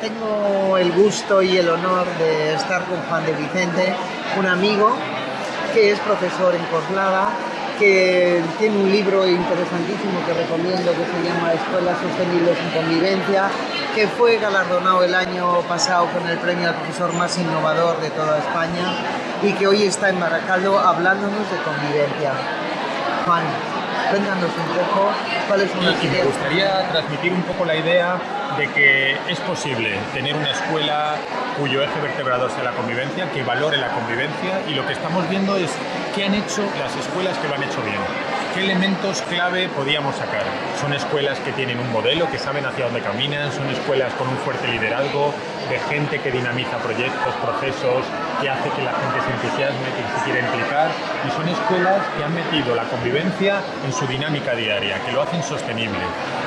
tengo el gusto y el honor de estar con Juan de Vicente, un amigo que es profesor en Coslada, que tiene un libro interesantísimo que recomiendo que se llama Escuelas Sostenibles en Convivencia, que fue galardonado el año pasado con el premio al profesor más innovador de toda España y que hoy está en Baracaldo hablándonos de convivencia. Juan, cuéntanos un poco cuáles son las ideas. Me gustaría transmitir un poco la idea de que es posible tener una escuela cuyo eje vertebrador sea la convivencia, que valore la convivencia y lo que estamos viendo es qué han hecho las escuelas que lo han hecho bien. ¿Qué elementos clave podíamos sacar? Son escuelas que tienen un modelo, que saben hacia dónde caminan, son escuelas con un fuerte liderazgo, de gente que dinamiza proyectos, procesos, que hace que la gente se entusiasme, que se quiera implicar, y son escuelas que han metido la convivencia en su dinámica diaria, que lo hacen sostenible.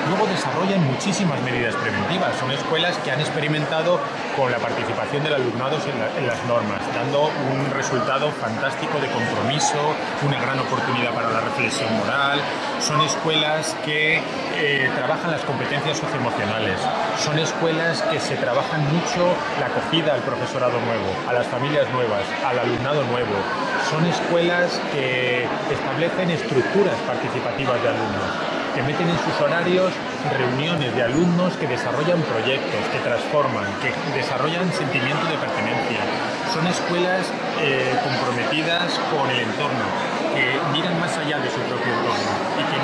Luego desarrollan muchísimas medidas preventivas, son escuelas que han experimentado con la participación del alumnado en, las normas, dando un resultado fantástico de compromiso, una gran oportunidad para moral, son escuelas que eh, trabajan las competencias socioemocionales, son escuelas que se trabajan mucho la acogida al profesorado nuevo, a las familias nuevas, al alumnado nuevo, son escuelas que establecen estructuras participativas de alumnos, que meten en sus horarios reuniones de alumnos que desarrollan proyectos, que transforman, que desarrollan sentimientos de pertenencia. Son escuelas eh, comprometidas con el entorno, que miran más allá de su propio entorno y que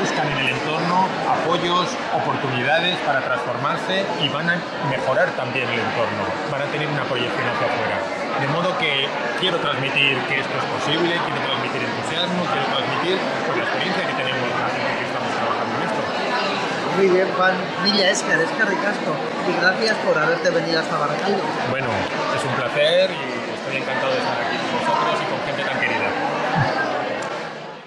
buscan en el entorno apoyos, oportunidades para transformarse y van a mejorar también el entorno, van a tener una proyección hacia afuera. De modo que quiero transmitir que esto es posible, quiero transmitir entusiasmo, quiero transmitir pues, la experiencia que tenemos la gente que estamos trabajando en esto. Muy bien, Juan. Milla Escar, Escar Ricasco. Y gracias por haberte venido hasta Baracaldo. Bueno, es un placer y estoy encantado de.